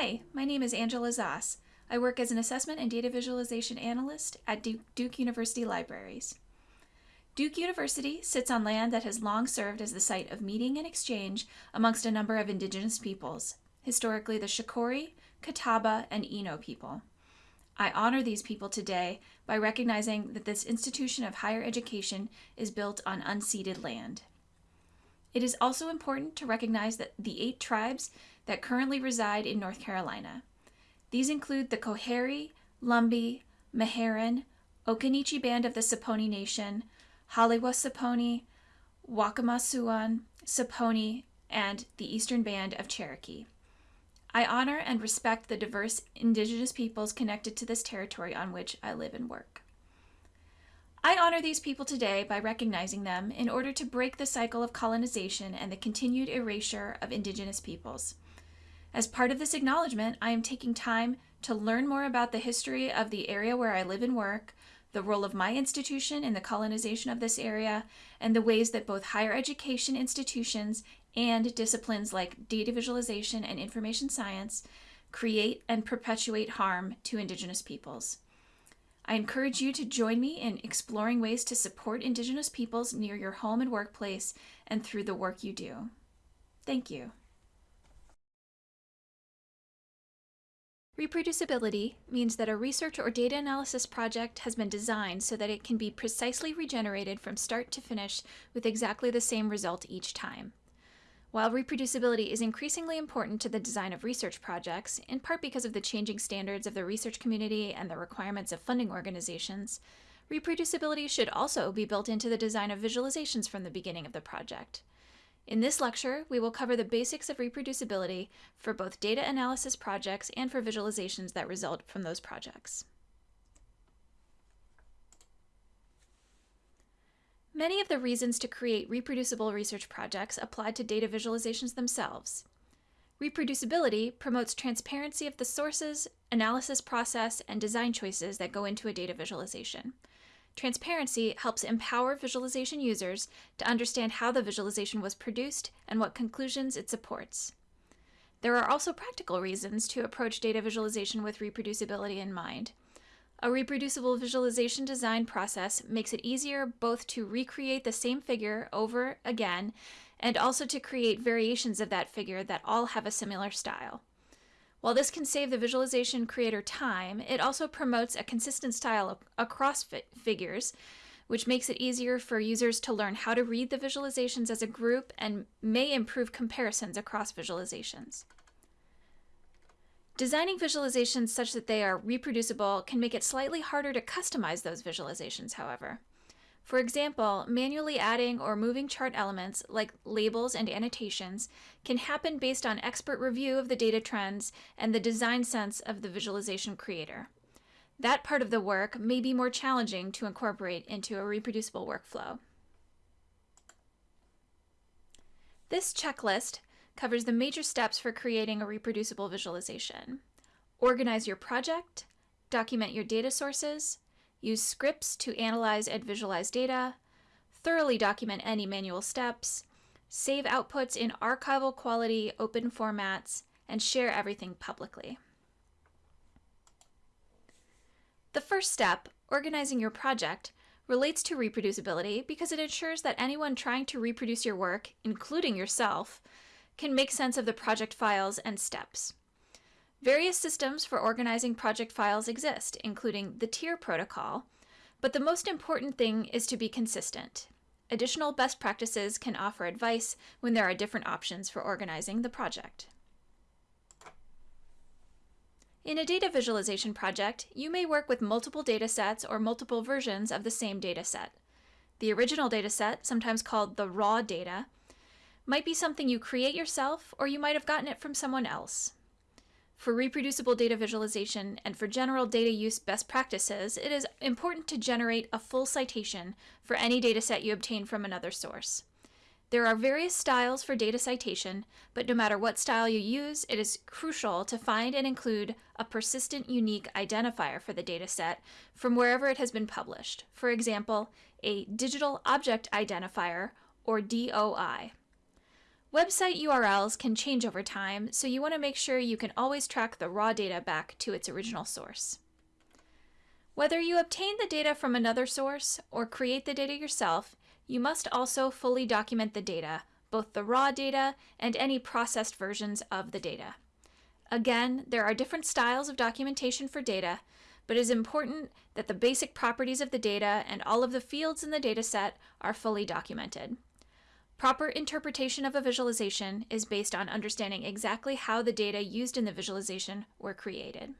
Hi, my name is Angela Zoss. I work as an assessment and data visualization analyst at Duke, University Libraries. Duke University sits on land that has long served as the site of meeting and exchange amongst a number of indigenous peoples, historically the Shakori, Catawba, and Eno people. I honor these people today by recognizing that this institution of higher education is built on unceded land. It is also important to recognize that the eight tribes that currently reside in North Carolina. These include the Coharie, Lumbee, Meherrin, Occaneechi Band of the Saponi Nation, Haliwa Saponi, Waccamaw Siouan, Saponi, and the Eastern Band of Cherokee. I honor and respect the diverse indigenous peoples connected to this territory on which I live and work. I honor these people today by recognizing them in order to break the cycle of colonization and the continued erasure of indigenous peoples. As part of this acknowledgement, I am taking time to learn more about the history of the area where I live and work, the role of my institution in the colonization of this area, and the ways that both higher education institutions and disciplines like data visualization and information science create and perpetuate harm to Indigenous peoples. I encourage you to join me in exploring ways to support Indigenous peoples near your home and workplace and through the work you do. Thank you. Reproducibility means that a research or data analysis project has been designed so that it can be precisely regenerated from start to finish with exactly the same result each time. While reproducibility is increasingly important to the design of research projects, in part because of the changing standards of the research community and the requirements of funding organizations, reproducibility should also be built into the design of visualizations from the beginning of the project. In this lecture, we will cover the basics of reproducibility for both data analysis projects and for visualizations that result from those projects. Many of the reasons to create reproducible research projects apply to data visualizations themselves. Reproducibility promotes transparency of the sources, analysis process, and design choices that go into a data visualization. Transparency helps empower visualization users to understand how the visualization was produced and what conclusions it supports. There are also practical reasons to approach data visualization with reproducibility in mind. A reproducible visualization design process makes it easier both to recreate the same figure over again and also to create variations of that figure that all have a similar style. While this can save the visualization creator time, it also promotes a consistent style across fi figures, which makes it easier for users to learn how to read the visualizations as a group and may improve comparisons across visualizations. Designing visualizations such that they are reproducible can make it slightly harder to customize those visualizations, however. For example, manually adding or moving chart elements like labels and annotations can happen based on expert review of the data trends and the design sense of the visualization creator. That part of the work may be more challenging to incorporate into a reproducible workflow. This checklist covers the major steps for creating a reproducible visualization. Organize your project, document your data sources, use scripts to analyze and visualize data, thoroughly document any manual steps, save outputs in archival quality open formats, and share everything publicly. The first step, organizing your project, relates to reproducibility because it ensures that anyone trying to reproduce your work, including yourself, can make sense of the project files and steps. Various systems for organizing project files exist, including the TIER protocol, but the most important thing is to be consistent. Additional best practices can offer advice when there are different options for organizing the project. In a data visualization project, you may work with multiple datasets or multiple versions of the same dataset. The original dataset, sometimes called the raw data, might be something you create yourself, or you might have gotten it from someone else. For reproducible data visualization and for general data use best practices, it is important to generate a full citation for any dataset you obtain from another source. There are various styles for data citation, but no matter what style you use, it is crucial to find and include a persistent unique identifier for the dataset from wherever it has been published. For example, a digital object identifier, or DOI. Website URLs can change over time, so you want to make sure you can always track the raw data back to its original source. Whether you obtain the data from another source or create the data yourself, you must also fully document the data, both the raw data and any processed versions of the data. Again, there are different styles of documentation for data, but it is important that the basic properties of the data and all of the fields in the dataset are fully documented. Proper interpretation of a visualization is based on understanding exactly how the data used in the visualization were created.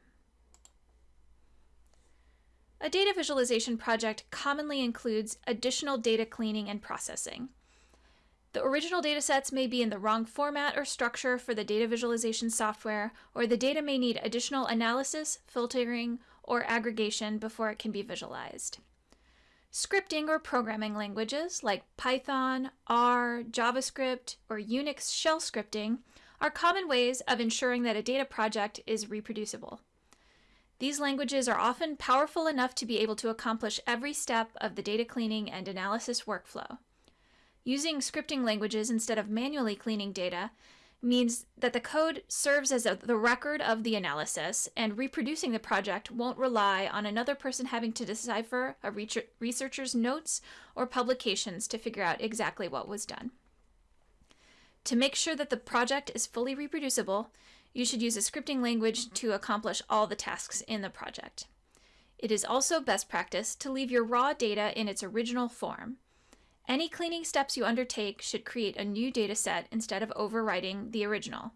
A data visualization project commonly includes additional data cleaning and processing. The original datasets may be in the wrong format or structure for the data visualization software, or the data may need additional analysis, filtering, or aggregation before it can be visualized. Scripting or programming languages like Python, R, JavaScript, or Unix shell scripting are common ways of ensuring that a data project is reproducible. These languages are often powerful enough to be able to accomplish every step of the data cleaning and analysis workflow. Using scripting languages instead of manually cleaning data means that the code serves as a, the record of the analysis, and reproducing the project won't rely on another person having to decipher a researcher's notes or publications to figure out exactly what was done. To make sure that the project is fully reproducible, you should use a scripting language to accomplish all the tasks in the project. It is also best practice to leave your raw data in its original form. Any cleaning steps you undertake should create a new dataset instead of overwriting the original.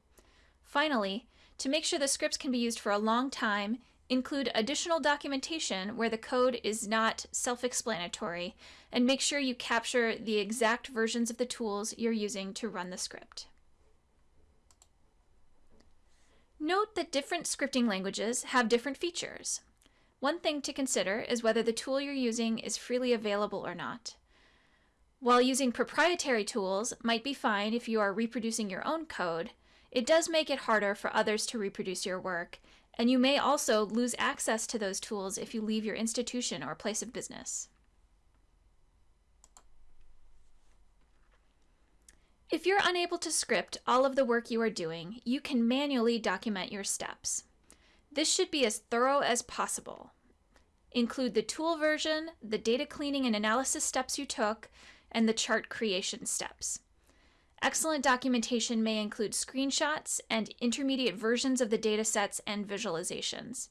Finally, to make sure the scripts can be used for a long time, include additional documentation where the code is not self-explanatory, and make sure you capture the exact versions of the tools you're using to run the script. Note that different scripting languages have different features. One thing to consider is whether the tool you're using is freely available or not. While using proprietary tools might be fine if you are reproducing your own code, it does make it harder for others to reproduce your work, and you may also lose access to those tools if you leave your institution or place of business. If you're unable to script all of the work you are doing, you can manually document your steps. This should be as thorough as possible. Include the tool version, the data cleaning and analysis steps you took, and the chart creation steps. Excellent documentation may include screenshots and intermediate versions of the datasets and visualizations.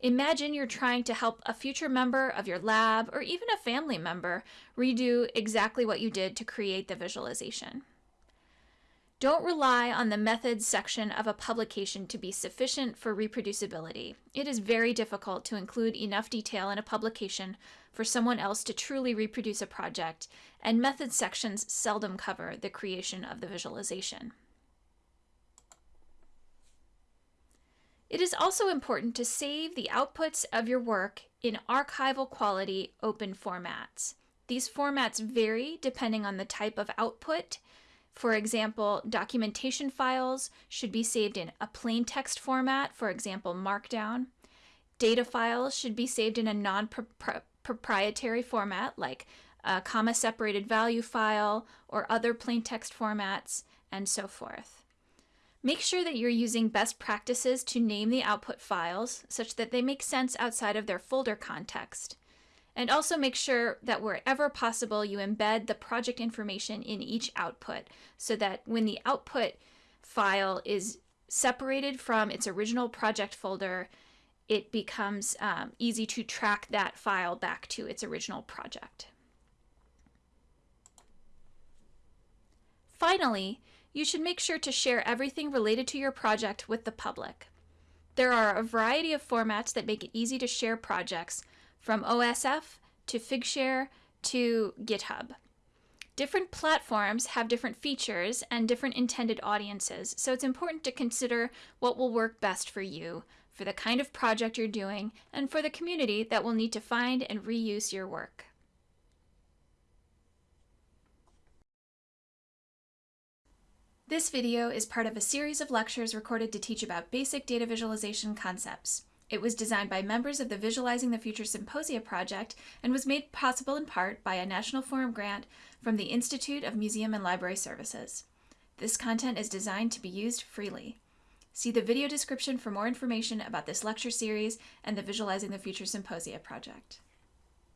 Imagine you're trying to help a future member of your lab or even a family member redo exactly what you did to create the visualization. Don't rely on the methods section of a publication to be sufficient for reproducibility. It is very difficult to include enough detail in a publication for someone else to truly reproduce a project, and methods sections seldom cover the creation of the visualization. It is also important to save the outputs of your work in archival quality open formats. These formats vary depending on the type of output for example, documentation files should be saved in a plain text format, for example, Markdown. Data files should be saved in a non-proprietary format like a comma-separated value file or other plain text formats, and so forth. Make sure that you're using best practices to name the output files such that they make sense outside of their folder context. And also make sure that wherever possible, you embed the project information in each output so that when the output file is separated from its original project folder, it becomes um, easy to track that file back to its original project. Finally, you should make sure to share everything related to your project with the public. There are a variety of formats that make it easy to share projects, from OSF to Figshare to GitHub. Different platforms have different features and different intended audiences, so it's important to consider what will work best for you, for the kind of project you're doing, and for the community that will need to find and reuse your work. This video is part of a series of lectures recorded to teach about basic data visualization concepts. It was designed by members of the Visualizing the Future Symposia project and was made possible in part by a National Forum grant from the Institute of Museum and Library Services. This content is designed to be used freely. See the video description for more information about this lecture series and the Visualizing the Future Symposia project.